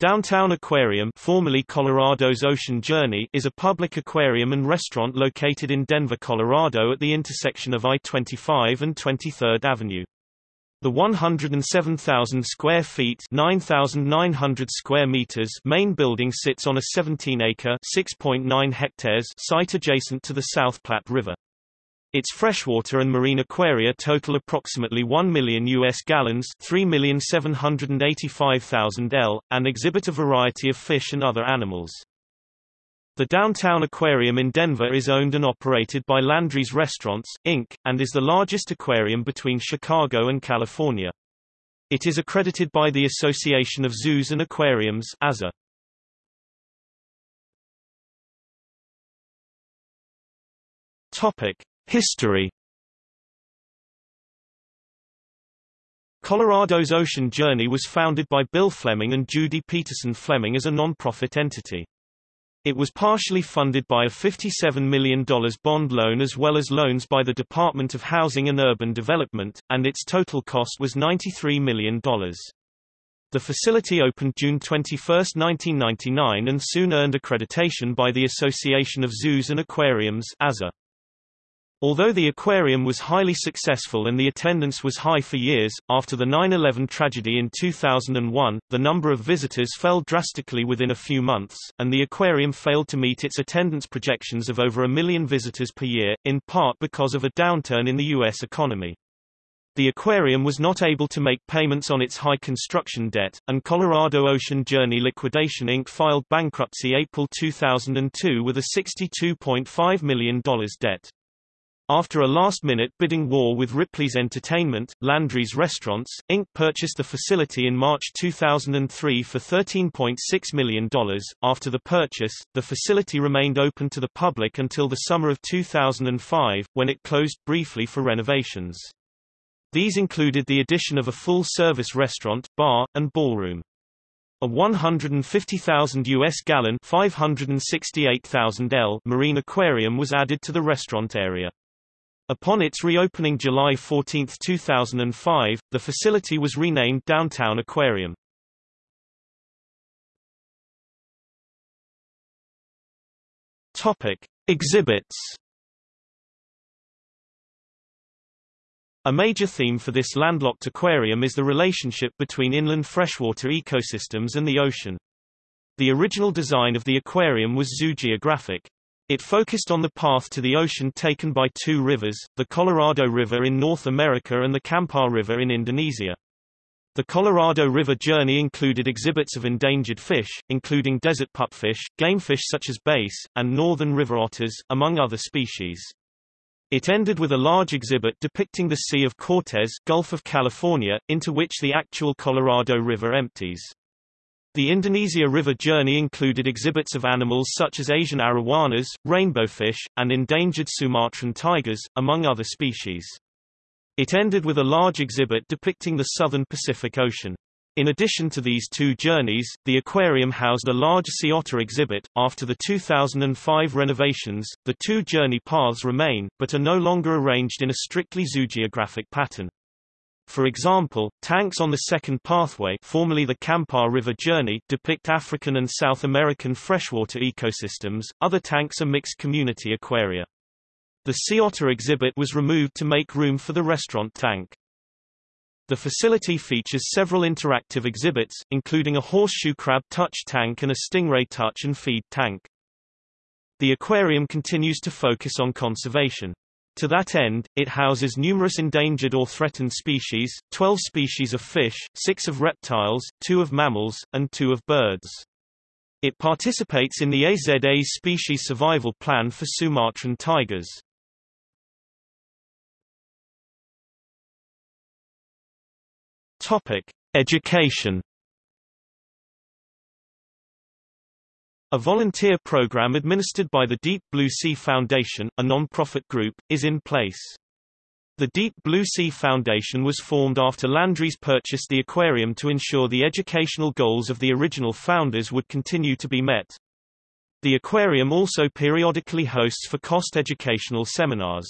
Downtown Aquarium formerly Colorado's Ocean Journey is a public aquarium and restaurant located in Denver, Colorado at the intersection of I-25 and 23rd Avenue. The 107,000 square feet 9,900 square meters main building sits on a 17-acre 6.9 hectares site adjacent to the South Platte River. Its freshwater and marine aquaria total approximately 1 million U.S. gallons 3,785,000 L, and exhibit a variety of fish and other animals. The Downtown Aquarium in Denver is owned and operated by Landry's Restaurants, Inc., and is the largest aquarium between Chicago and California. It is accredited by the Association of Zoos and Aquariums AZA. Topic. History Colorado's Ocean Journey was founded by Bill Fleming and Judy Peterson Fleming as a non-profit entity. It was partially funded by a $57 million bond loan as well as loans by the Department of Housing and Urban Development, and its total cost was $93 million. The facility opened June 21, 1999 and soon earned accreditation by the Association of Zoos and Aquariums AZA. Although the aquarium was highly successful and the attendance was high for years, after the 9-11 tragedy in 2001, the number of visitors fell drastically within a few months, and the aquarium failed to meet its attendance projections of over a million visitors per year, in part because of a downturn in the U.S. economy. The aquarium was not able to make payments on its high construction debt, and Colorado Ocean Journey Liquidation Inc. filed bankruptcy April 2002 with a $62.5 million debt. After a last-minute bidding war with Ripley's Entertainment, Landry's Restaurants, Inc. purchased the facility in March 2003 for $13.6 million. After the purchase, the facility remained open to the public until the summer of 2005, when it closed briefly for renovations. These included the addition of a full-service restaurant, bar, and ballroom. A 150,000 US gallon 568,000 L marine aquarium was added to the restaurant area. Upon its reopening July 14, 2005, the facility was renamed Downtown Aquarium. Topic: Exhibits. A major theme for this landlocked aquarium is the relationship between inland freshwater ecosystems and the ocean. The original design of the aquarium was zoogeographic, it focused on the path to the ocean taken by two rivers, the Colorado River in North America and the Kampar River in Indonesia. The Colorado River journey included exhibits of endangered fish, including desert pupfish, gamefish such as bass, and northern river otters, among other species. It ended with a large exhibit depicting the Sea of Cortez Gulf of California, into which the actual Colorado River empties. The Indonesia River journey included exhibits of animals such as Asian arowanas, rainbowfish, and endangered Sumatran tigers, among other species. It ended with a large exhibit depicting the southern Pacific Ocean. In addition to these two journeys, the aquarium housed a large sea otter exhibit. After the 2005 renovations, the two journey paths remain, but are no longer arranged in a strictly zoogeographic pattern. For example, tanks on the second pathway formerly the Kampar River Journey depict African and South American freshwater ecosystems, other tanks are mixed community aquaria. The sea otter exhibit was removed to make room for the restaurant tank. The facility features several interactive exhibits, including a horseshoe crab touch tank and a stingray touch and feed tank. The aquarium continues to focus on conservation. To that end, it houses numerous endangered or threatened species, 12 species of fish, 6 of reptiles, 2 of mammals, and 2 of birds. It participates in the AZA's species survival plan for Sumatran tigers. Topic: Education A volunteer program administered by the Deep Blue Sea Foundation, a non-profit group, is in place. The Deep Blue Sea Foundation was formed after Landry's purchased the aquarium to ensure the educational goals of the original founders would continue to be met. The aquarium also periodically hosts for cost educational seminars.